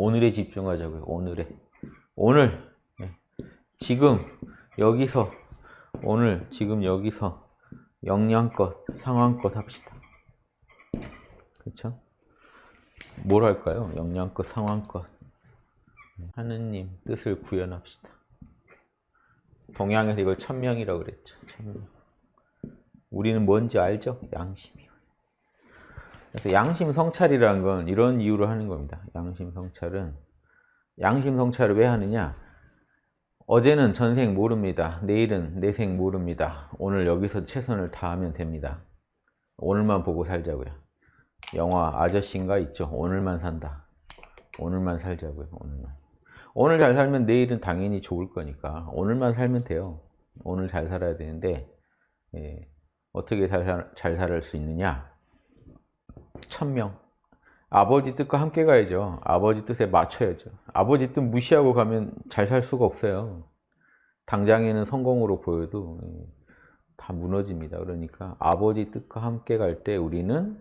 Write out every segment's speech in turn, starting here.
오늘에 집중하자고요. 오늘에. 오늘. 네. 지금 여기서 오늘 지금 여기서 영양껏 상황껏 합시다. 그렇죠? 뭘 할까요? 영양껏 상황껏 하느님 뜻을 구현합시다. 동양에서 이걸 천명이라고 그랬죠. 천명. 우리는 뭔지 알죠? 양심이요. 그래서 양심 성찰이라는 건 이런 이유로 하는 겁니다. 양심 성찰은 양심 성찰을 왜 하느냐? 어제는 전생 모릅니다. 내일은 내생 모릅니다. 오늘 여기서 최선을 다하면 됩니다. 오늘만 보고 살자고요. 영화 아저씨인가 있죠. 오늘만 산다. 오늘만 살자고요. 오늘만. 오늘 잘 살면 내일은 당연히 좋을 거니까 오늘만 살면 돼요. 오늘 잘 살아야 되는데 예, 어떻게 잘, 잘 살을 수 있느냐? 천명. 아버지 뜻과 함께 가야죠. 아버지 뜻에 맞춰야죠. 아버지 뜻 무시하고 가면 잘 살 수가 없어요. 당장에는 성공으로 보여도 예, 다 무너집니다. 그러니까 아버지 뜻과 함께 갈 때 우리는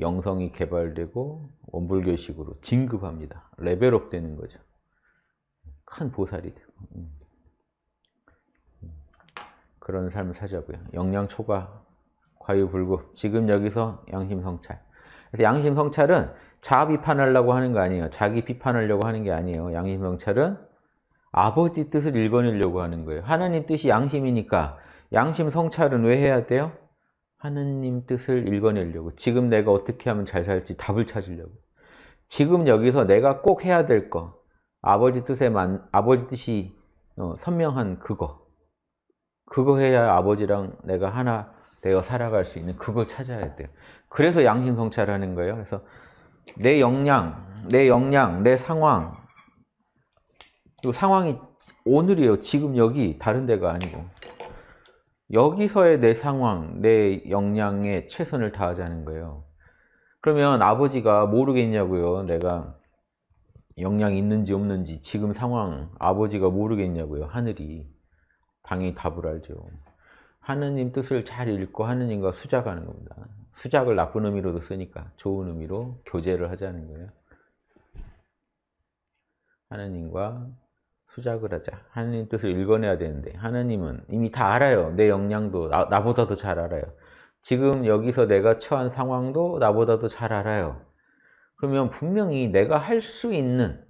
영성이 개발되고 원불교식으로 진급합니다. 레벨업 되는 거죠. 큰 보살이 되고 음. 그런 삶을 사자고요. 영양 초과 과유불급 지금 여기서 양심성찰 양심 성찰은 자아 비판하려고 하는 거 아니에요. 자기 비판하려고 하는 게 아니에요. 양심 성찰은 아버지 뜻을 읽어내려고 하는 거예요. 하나님 뜻이 양심이니까 양심 성찰은 왜 해야 돼요? 하느님 뜻을 읽어내려고 지금 내가 어떻게 하면 잘 살지 답을 찾으려고 지금 여기서 내가 꼭 해야 될 거 아버지 뜻에 만 아버지 뜻이 어, 선명한 그거 그거 해야 아버지랑 내가 하나 되어 살아갈 수 있는 그걸 찾아야 돼요 그래서 양심 성찰을 하는 거예요 그래서 내 역량 내 역량 내 상황 그 상황이 오늘이에요 지금 여기 다른 데가 아니고 여기서의 내 상황, 내 역량에 최선을 다하자는 거예요. 그러면 아버지가 모르겠냐고요. 내가 역량이 있는지 없는지 지금 상황 아버지가 모르겠냐고요. 하늘이. 당연히 답을 알죠. 하느님 뜻을 잘 읽고 하느님과 수작하는 겁니다. 수작을 나쁜 의미로도 쓰니까 좋은 의미로 교제를 하자는 거예요. 하느님과 수작을 하자. 하느님 뜻을 읽어내야 되는데 하느님은 이미 다 알아요. 내 역량도 나, 나보다도 잘 알아요. 지금 여기서 내가 처한 상황도 나보다도 잘 알아요. 그러면 분명히 내가 할 수 있는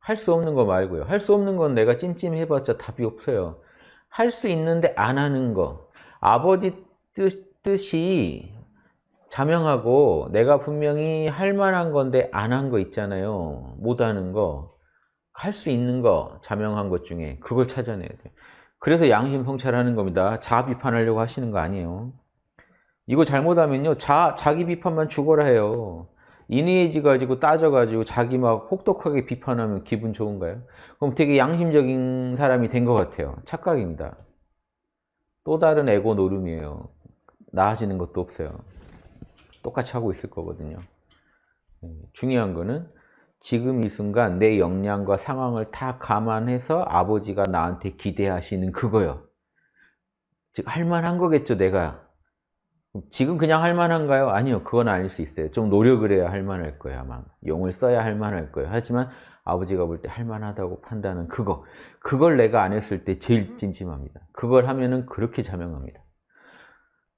할 수 없는 거 말고요. 할 수 없는 건 내가 찜찜해봤자 답이 없어요. 할 수 있는데 안 하는 거. 아버지 뜻, 뜻이 자명하고 내가 분명히 할 만한 건데 안 한 거 있잖아요. 못 하는 거. 할 수 있는 거, 자명한 것 중에 그걸 찾아내야 돼요. 그래서 양심 성찰하는 겁니다. 자아 비판하려고 하시는 거 아니에요. 이거 잘못하면요. 자, 자기 비판만 죽어라 해요. 인의해지 가지고 따져가지고 자기 막 혹독하게 비판하면 기분 좋은가요? 그럼 되게 양심적인 사람이 된 것 같아요. 착각입니다. 또 다른 에고 노름이에요. 나아지는 것도 없어요. 똑같이 하고 있을 거거든요. 네, 중요한 거는 지금 이 순간 내 역량과 상황을 다 감안해서 아버지가 나한테 기대하시는 그거요. 즉 할만한 거겠죠 내가. 지금 그냥 할만한가요? 아니요 그건 아닐 수 있어요. 좀 노력을 해야 할만할 거예요 아마. 용을 써야 할만할 거예요. 하지만 아버지가 볼 때 할만하다고 판단은 그거. 그걸 내가 안 했을 때 제일 찜찜합니다. 그걸 하면은 그렇게 자명합니다.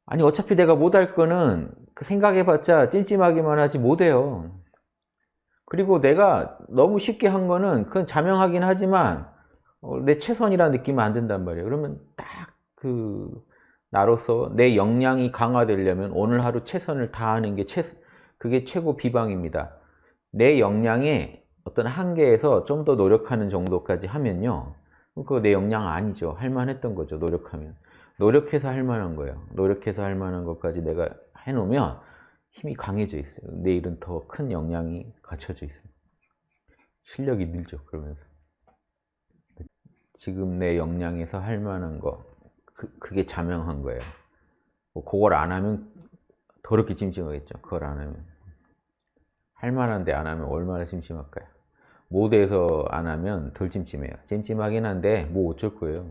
아니 어차피 내가 못할 거는 그 생각해봤자 찜찜하기만 하지 못해요. 그리고 내가 너무 쉽게 한 거는 그건 자명하긴 하지만 어, 내 최선이라 느끼면 안 된단 말이에요. 그러면 딱 그 나로서 내 역량이 강화되려면 오늘 하루 최선을 다하는 게 최, 그게 최고 비방입니다. 내 역량의 어떤 한계에서 좀 더 노력하는 정도까지 하면요. 그거 내 역량 아니죠. 할만했던 거죠. 노력하면. 노력해서 할 만한 거예요. 노력해서 할 만한 것까지 내가 해놓으면 힘이 강해져 있어요. 내일은 더 큰 역량이 갖춰져 있어요. 실력이 늘죠. 그러면서 지금 내 역량에서 할 만한 거 그, 그게 자명한 거예요. 뭐 그걸 안 하면 더럽게 찜찜하겠죠. 그걸 안 하면 할 만한데 안 하면 얼마나 찜찜할까요? 못해서 안 하면 덜 찜찜해요. 찜찜하긴 한데 뭐 어쩔 거예요.